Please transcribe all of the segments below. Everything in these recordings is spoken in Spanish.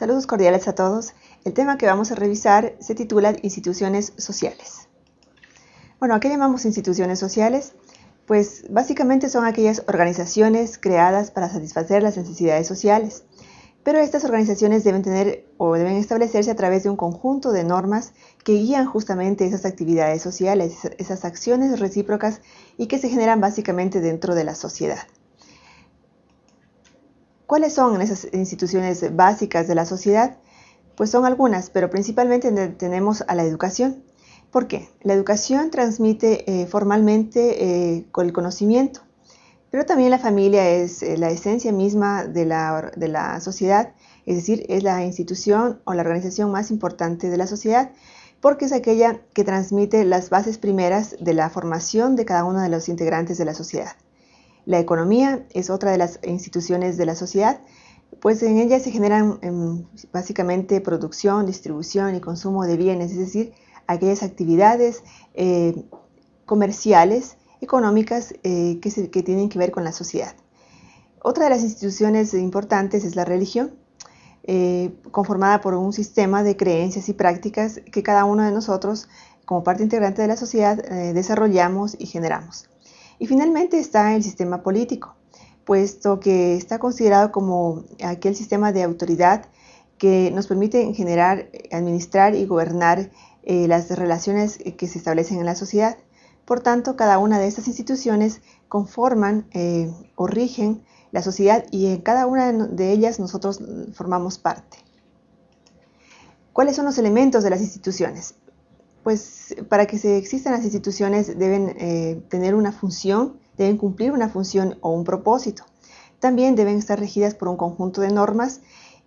Saludos cordiales a todos. El tema que vamos a revisar se titula Instituciones Sociales. Bueno, ¿a qué llamamos instituciones sociales? Pues básicamente son aquellas organizaciones creadas para satisfacer las necesidades sociales. Pero estas organizaciones deben tener o deben establecerse a través de un conjunto de normas que guían justamente esas actividades sociales, esas acciones recíprocas y que se generan básicamente dentro de la sociedad. ¿Cuáles son esas instituciones básicas de la sociedad? Pues son algunas, pero principalmente tenemos a la educación. ¿Por qué? La educación transmite eh, formalmente eh, el conocimiento, pero también la familia es eh, la esencia misma de la sociedad, es decir, es la institución o la organización más importante de la sociedad, porque es aquella que transmite las bases primeras de la formación de cada uno de los integrantes de la sociedad. La economía es otra de las instituciones de la sociedad, pues en ella se generan em, básicamente producción, distribución y consumo de bienes, es decir, aquellas actividades eh, comerciales, económicas eh, que, tienen que ver con la sociedad. Otra de las instituciones importantes es la religión, eh, conformada por un sistema de creencias y prácticas que cada uno de nosotros, como parte integrante de la sociedad, desarrollamos y generamos. Y finalmente está el sistema político, puesto que está considerado como aquel sistema de autoridad que nos permite generar, administrar y gobernar eh, las relaciones que se establecen en la sociedad. Por tanto, cada una de estas instituciones conforman eh, o rigen la sociedad y en cada una de ellas nosotros formamos parte. ¿Cuáles son los elementos de las instituciones? Pues para que se existan las instituciones deben eh, tener una función, deben cumplir una función o un propósito. También deben estar regidas por un conjunto de normas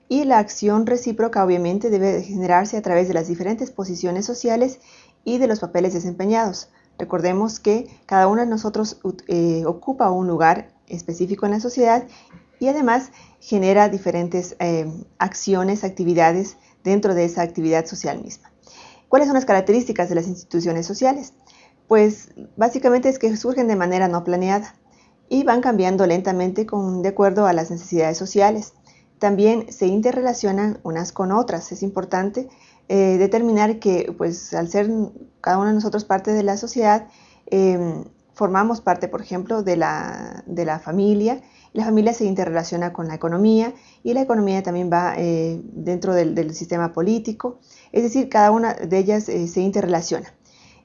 y la acción recíproca obviamente debe generarse a través de las diferentes posiciones sociales y de los papeles desempeñados. Recordemos que cada uno de nosotros eh, ocupa un lugar específico en la sociedad y además genera diferentes eh, acciones, actividades dentro de esa actividad social misma. ¿Cuáles son las características de las instituciones sociales? Pues básicamente es que surgen de manera no planeada y van cambiando lentamente con, de acuerdo a las necesidades sociales. También se interrelacionan unas con otras. Es importante eh, determinar que pues al ser cada uno de nosotros parte de la sociedad, em, formamos parte, por ejemplo, de la, de la familia la familia se interrelaciona con la economía y la economía también va eh, dentro del, sistema político, es decir, cada una de ellas eh, se interrelaciona.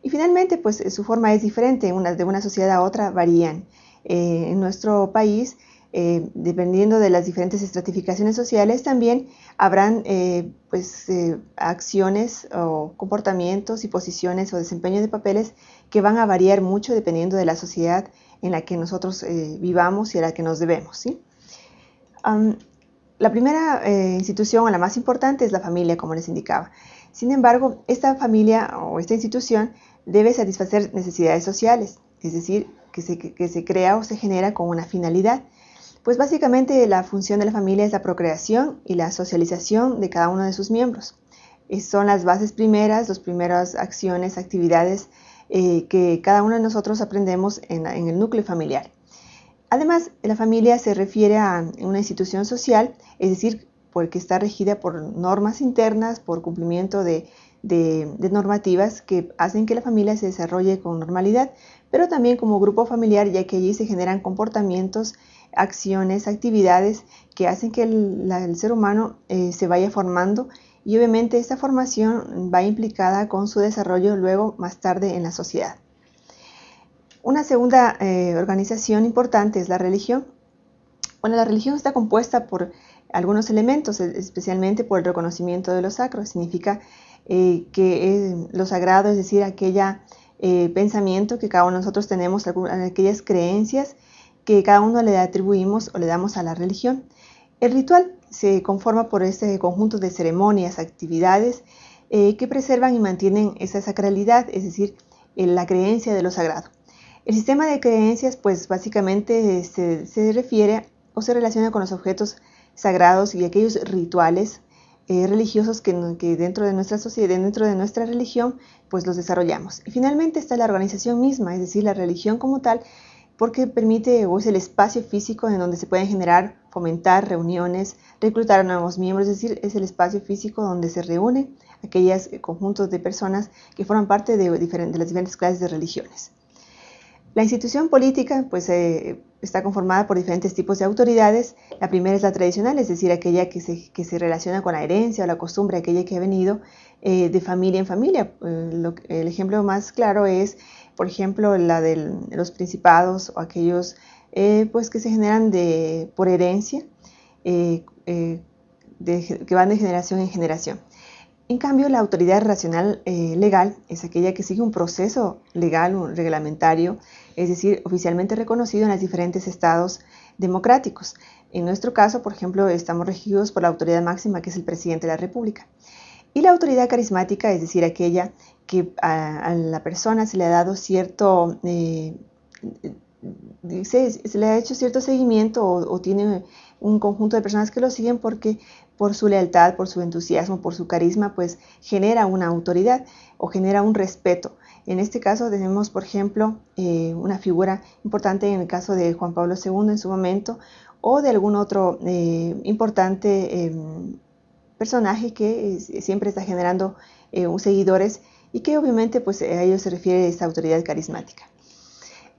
Y finalmente, pues su forma es diferente, una, de una sociedad a otra varían. Eh, en nuestro país, dependiendo de las diferentes estratificaciones sociales, también habrán pues, acciones o comportamientos y posiciones o desempeño de papeles que van a variar mucho dependiendo de la sociedad en la que nosotros eh, vivamos y a la que nos debemos. la primera eh, institución o la más importante es la familia, como les indicaba. Sin embargo, esta familia o esta institución debe satisfacer necesidades sociales, es decir, que se crea o se genera con una finalidad. Pues básicamente la función de la familia es la procreación y la socialización de cada uno de sus miembros. son las bases primeras, las primeras acciones, actividades eh, que cada uno de nosotros aprendemos en, el núcleo familiar. Además, la familia se refiere a una institución social, es decir, porque está regida por normas internas, por cumplimiento de, normativas que hacen que la familia se desarrolle con normalidad, pero también como grupo familiar, ya que allí se generan comportamientos, acciones, actividades que hacen que el, ser humano eh, se vaya formando y obviamente esta formación va implicada con su desarrollo luego más tarde en la sociedad. Una segunda eh, organización importante es la religión. Bueno, la religión está compuesta por algunos elementos, especialmente por el reconocimiento de lo sacro. Significa eh, que lo sagrado, es decir, aquella pensamiento que cada uno de nosotros tenemos, aquellas creencias que cada uno le atribuimos o le damos a la religión. El ritual se conforma por este conjunto de ceremonias, actividades eh, que preservan y mantienen esa sacralidad, es decir, la creencia de lo sagrado. El sistema de creencias, pues básicamente se, refiere o se relaciona con los objetos sagrados y aquellos rituales eh, religiosos que, dentro de nuestra sociedad, dentro de nuestra religión, pues los desarrollamos. Y finalmente está la organización misma, es decir, la religión como tal, porque permite o es el espacio físico en donde se pueden generar, fomentar reuniones, reclutar a nuevos miembros, es decir, es el espacio físico donde se reúnen aquellos conjuntos de personas que forman parte de, las diferentes clases de religiones. La institución política pues, eh, está conformada por diferentes tipos de autoridades. La primera es la tradicional, es decir, aquella que se, que se relaciona con la herencia o la costumbre, aquella que ha venido eh, de familia en familia. Eh, el ejemplo más claro es, por ejemplo, la de los principados o aquellos pues, que se generan de, por herencia, que van de generación en generación. En cambio, la autoridad racional eh, legal es aquella que sigue un proceso legal, un reglamentario, es decir, oficialmente reconocido en los diferentes estados democráticos. En nuestro caso, por ejemplo, estamos regidos por la autoridad máxima, que es el presidente de la República. Y la autoridad carismática, es decir, aquella que a, la persona se le ha dado cierto, eh, se, le ha hecho cierto seguimiento o tiene un conjunto de personas que lo siguen porque por su lealtad, por su entusiasmo, por su carisma, pues genera una autoridad o genera un respeto. En este caso tenemos, por ejemplo, eh, una figura importante en el caso de Juan Pablo II en su momento o de algún otro eh, importante personaje que siempre está generando eh, seguidores y que obviamente pues, a ellos se refiere esta autoridad carismática.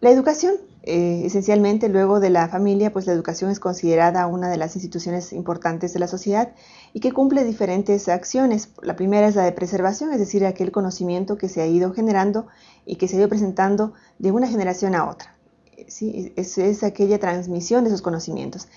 La educación, eh, esencialmente luego de la familia, pues la educación es considerada una de las instituciones importantes de la sociedad y que cumple diferentes acciones. La primera es la de preservación, es decir, aquel conocimiento que se ha ido generando y que se ha ido presentando de una generación a otra. ¿sí? Es, es aquella transmisión de esos conocimientos.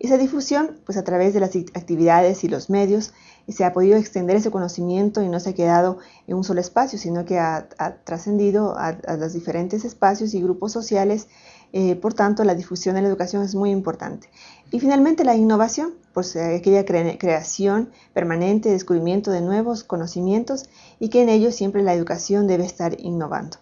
Esa difusión, pues a través de las actividades y los medios, se ha podido extender ese conocimiento y no se ha quedado en un solo espacio, sino que ha, trascendido a, los diferentes espacios y grupos sociales. Eh, por tanto, la difusión de la educación es muy importante. Y finalmente, la innovación, pues aquella creación permanente, descubrimiento de nuevos conocimientos y que en ello siempre la educación debe estar innovando.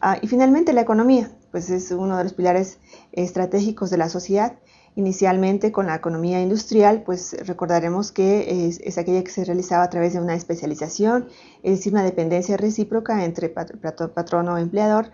Ah, y finalmente, la economía, pues es uno de los pilares estratégicos de la sociedad Inicialmente con la economía industrial, pues recordaremos que es, aquella que se realizaba a través de una especialización, es decir, una dependencia recíproca entre patrono y empleador.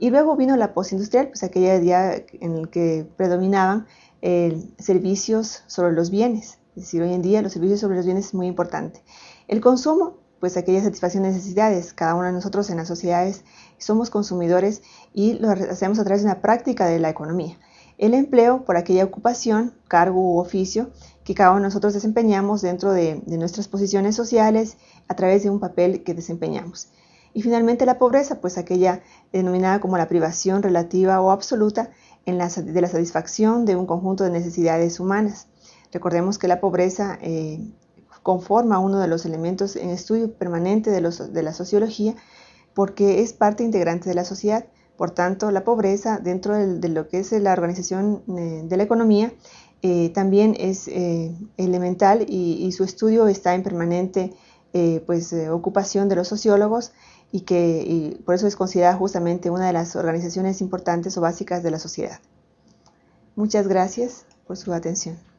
Y luego vino la postindustrial, pues aquella día en el que predominaban eh, servicios sobre los bienes. Es decir, hoy en día los servicios sobre los bienes es muy importante. El consumo, pues aquella satisfacción de necesidades. Cada uno de nosotros en las sociedades somos consumidores y lo hacemos a través de una práctica de la economía el empleo por aquella ocupación, cargo u oficio que cada uno de nosotros desempeñamos dentro de, nuestras posiciones sociales a través de un papel que desempeñamos. Y finalmente la pobreza, pues aquella denominada como la privación relativa o absoluta en la, de la satisfacción de un conjunto de necesidades humanas. Recordemos que la pobreza eh, conforma uno de los elementos en estudio permanente de, de la sociología porque es parte integrante de la sociedad por tanto, la pobreza dentro de, lo que es la organización eh, de la economía eh, también es eh, elemental y, su estudio está en permanente pues, ocupación de los sociólogos y que por eso es considerada justamente una de las organizaciones importantes o básicas de la sociedad. Muchas gracias por su atención.